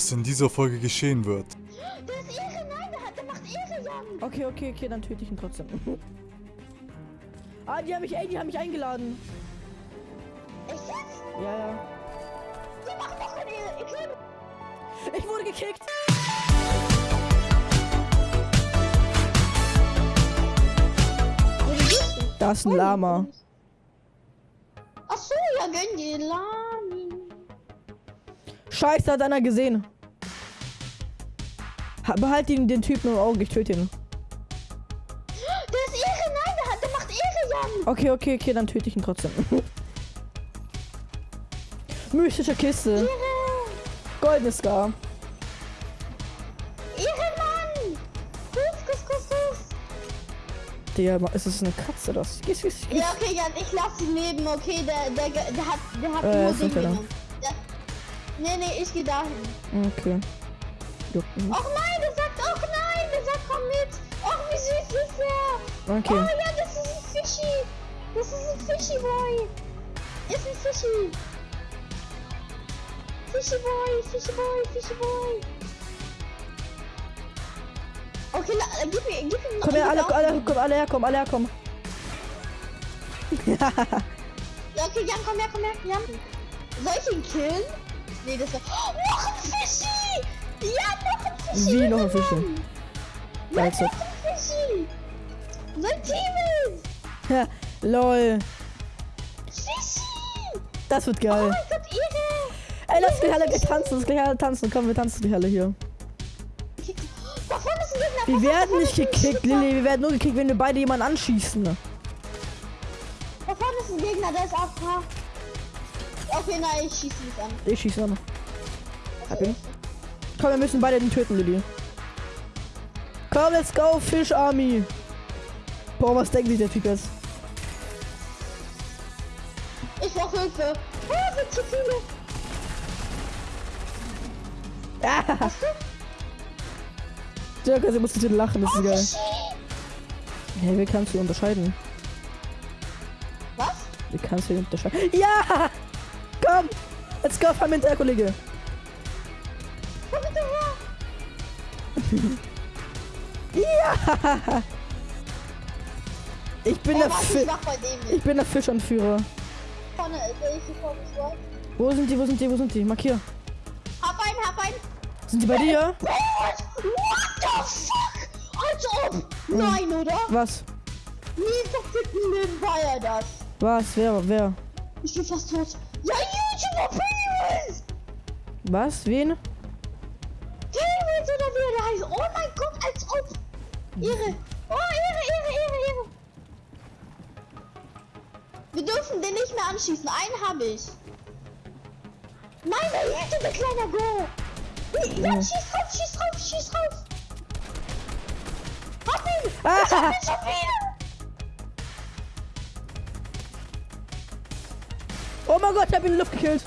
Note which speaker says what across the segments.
Speaker 1: was in dieser Folge geschehen wird.
Speaker 2: Der ist Ehre, nein, der, hat, der macht Ehre, Jan.
Speaker 3: Okay, okay, okay, dann töte ich ihn trotzdem. ah, die haben mich, ey, die haben mich eingeladen.
Speaker 2: Echt jetzt?
Speaker 3: Ja, ja.
Speaker 2: Die machen doch keine Ehre. Ich
Speaker 3: wurde gekickt.
Speaker 2: wo bist du?
Speaker 3: Da ist ein Lama.
Speaker 2: Ach so, ja, gönn dir Lami.
Speaker 3: Scheiße, hat einer gesehen. Ha- Behalt ihn, den Typen im Auge, ich töte ihn.
Speaker 2: Der ist Ehre, nein, der, hat, der macht Ehre, Jan.
Speaker 3: Okay, okay, okay, dann töte ich ihn trotzdem. Mystische Kiste.
Speaker 2: Ehre.
Speaker 3: Goldenes Scar.
Speaker 2: Ehre, Mann. Kuss, kuss, kuss, kuss.
Speaker 3: Digga, ist das eine Katze, das? Gehst, gehst, gehst.
Speaker 2: Ja, okay, Jan, ich lass ihn leben, okay, der, der, der hat, der hat
Speaker 3: Äh,
Speaker 2: nur nee, nee, ich geh dahin.
Speaker 3: Okay. Juckt mich.
Speaker 2: Och nein, der sagt, och nein, der sagt, komm mit. Och, wie süß ist er.
Speaker 3: Okay.
Speaker 2: Oh ja, das ist ein Fischi. Das ist ein Fischi Boy. Ist ein Fischi. Fischi Boy, Fischi Boy, Fischi Boy. Okay, la, äh, gib mir, gib ihm
Speaker 3: Komm her, alle,
Speaker 2: mir
Speaker 3: alle, komm, alle herkommen, alle herkommen.
Speaker 2: Ja, okay, Jan, komm her, komm her, Jan. Soll ich ihn killen? Nee, das war... Oh, noch ein Fischi! Ja, noch ein Fischi!
Speaker 3: Wie noch ein Fischi?
Speaker 2: Ja, noch ein Fischi! Sein Team ist!
Speaker 3: Ja, lol.
Speaker 2: Fischi!
Speaker 3: Das wird
Speaker 2: Oh
Speaker 3: geil.
Speaker 2: mein Gott, Ehre!
Speaker 3: Ey, lass gleich alle gleich tanzen, lass gleich alle tanzen. Komm, wir tanzen gleich alle hier.
Speaker 2: Da vorne ist ein Gegner!
Speaker 3: Wir werden nicht gekickt. Lilly. Wir werden nur gekickt, wenn wir beide jemanden anschießen.
Speaker 2: Da vorne ist ein Gegner, der ist AFK. Okay, nein, ich schieße nicht an.
Speaker 3: Ich schieße an. Hab ihn. Komm, wir müssen beide den töten, Lilly. Komm, let's go, Fish Army. Boah, was denkt sich der Typ jetzt?
Speaker 2: Ich brauche Hilfe. Oh, sind zu viele.
Speaker 3: Ah? Dirk, also musst du lachen, das ist
Speaker 2: Oh,
Speaker 3: geil. Hey, wie kannst du unterscheiden?
Speaker 2: Was?
Speaker 3: Wie kannst du unterscheiden? Ja! Let's go, fahr mit der Kollege.
Speaker 2: Komm bitte her!
Speaker 3: Ja! Ich bin
Speaker 2: Ey,
Speaker 3: der Fi
Speaker 2: ich
Speaker 3: ich bin der Fischanführer.
Speaker 2: Vorne, sehe ich.
Speaker 3: Wo sind die? Wo sind die? Wo sind die? Markier.
Speaker 2: Hab einen, hab einen.
Speaker 3: Sind die bei dir?
Speaker 2: What? The fuck? Als ob. Nein, oder?
Speaker 3: Was?
Speaker 2: Nie war er das.
Speaker 3: Was? Wer? Wer?
Speaker 2: Ich bin fast tot. YouTuber Pennywise!
Speaker 3: Was? Wen?
Speaker 2: Pennywise oder wie er da heißt. Oh mein Gott, als ob. Ehre. Oh, Ehre, Ehre, Ehre, Ehre. Wir dürfen den nicht mehr anschießen. Einen habe ich. Nein, der YouTuber, kleiner Go. Ja. schieß drauf, schieß drauf, schieß drauf. Hab ihn.
Speaker 3: Ah!
Speaker 2: Ich hab ihn schon wieder.
Speaker 3: Mein Gott, ich hab ihn in die Luft gekillt.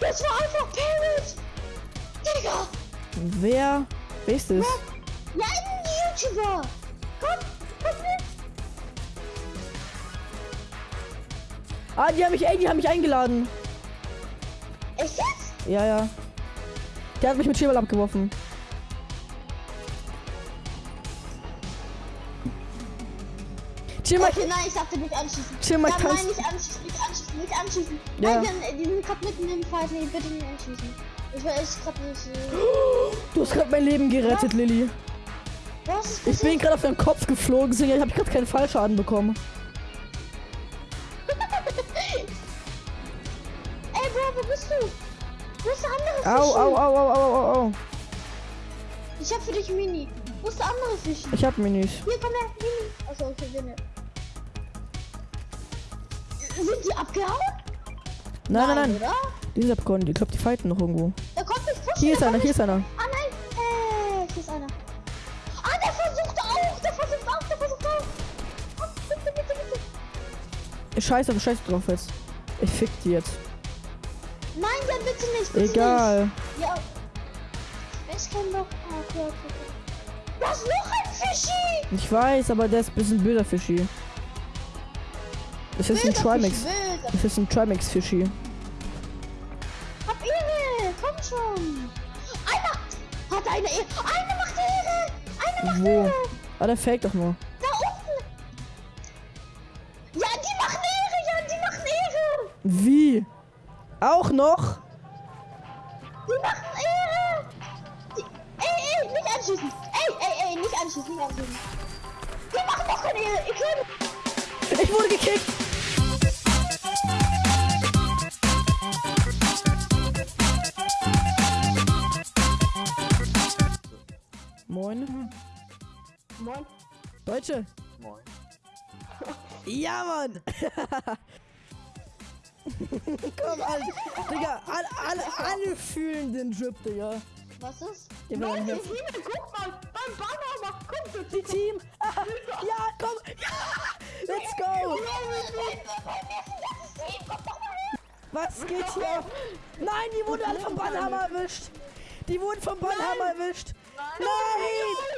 Speaker 2: Das war einfach Parrot. Digga.
Speaker 3: Wer? Wer ist das?
Speaker 2: Ja, ein YouTuber. Komm, komm mit.
Speaker 3: Ah, die haben mich, ey, die haben mich eingeladen.
Speaker 2: Echt jetzt?
Speaker 3: Ja, ja. Der hat mich mit Schieberl abgeworfen. Chill mal,
Speaker 2: Okay, nein, ich darf den nicht anschießen.
Speaker 3: chill mal,
Speaker 2: nein,
Speaker 3: tanz.
Speaker 2: nicht anschießen, nicht anschießen, nicht anschießen.
Speaker 3: Ja.
Speaker 2: Nein, die, sind gerade mitten im Fight. Nee, bitte nicht anschießen. Ich will echt gerade nicht. Äh,
Speaker 3: Du hast gerade mein Leben gerettet, Lilly.
Speaker 2: was
Speaker 3: Ich bin gerade auf deinen Kopf geflogen, deswegen habe ich gerade keinen Fallschaden bekommen.
Speaker 2: Ey, Bro, wo bist du? Wo ist der andere
Speaker 3: Au,
Speaker 2: Fischi?
Speaker 3: au, au, au, au, au, au.
Speaker 2: Ich hab für dich Mini. Wo ist der andere Fischi?
Speaker 3: Ich hab Minis.
Speaker 2: Hier, komm her, Mini. Achso, okay, bin ich. Sind die abgehauen?
Speaker 3: Nein, nein, nein.
Speaker 2: Oder?
Speaker 3: Die sind abgehauen. Ich glaube, die fighten noch irgendwo.
Speaker 2: Da kommt nicht pushen.
Speaker 3: Hier ist einer, hier ist einer.
Speaker 2: Ah, nein. Äh, hier ist einer. Ah, der versucht auch. Der versucht auch. Der versucht auch. Oh, bitte, bitte, bitte.
Speaker 3: Ich scheiße, aber scheiße drauf jetzt. Ich fick die jetzt.
Speaker 2: Nein, dann bitte nicht. Bitte
Speaker 3: Egal.
Speaker 2: Nicht. Ja. Ich kann doch. Ah, okay, okay. okay. Was noch ein Fischi?
Speaker 3: Ich weiß, aber der ist ein bisschen böser Fischi. Das ist ein Trimax. Das ist ein Trimax Fischi.
Speaker 2: Hab Ehre. Komm komm schon. Einer hat eine Ehre. Eine macht Ehre. Eine macht
Speaker 3: Wo?
Speaker 2: Ehre.
Speaker 3: Ah, der fake doch nur.
Speaker 2: Da unten. Ja, die machen Ehre. Ja, die machen Ehre.
Speaker 3: Wie? Auch noch?
Speaker 2: Die machen Ehre. Die, ey, ey, nicht anschießen. Ey, ey, ey, nicht anschießen, nicht anschießen. Die machen doch keine Ehre. Ich will.
Speaker 3: Ich wurde gekickt. Deutsche.
Speaker 1: Moin.
Speaker 3: Ja, Mann. Komm, alle, Digga, alle, alle, alle fühlen den Drip, Digga.
Speaker 2: Was ist?
Speaker 3: Den dann hier-
Speaker 2: guck mal. Beim Banner, guck mal.
Speaker 3: Die Team. ja, komm. Ja, let's go. Was geht hier? Nein, die wurden alle vom Bannhammer erwischt. Die wurden vom Bannhammer erwischt. Nein. Schnell.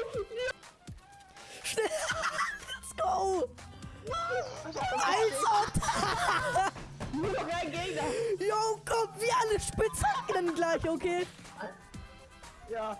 Speaker 3: Spitzen dann gleich, okay?
Speaker 2: Ja.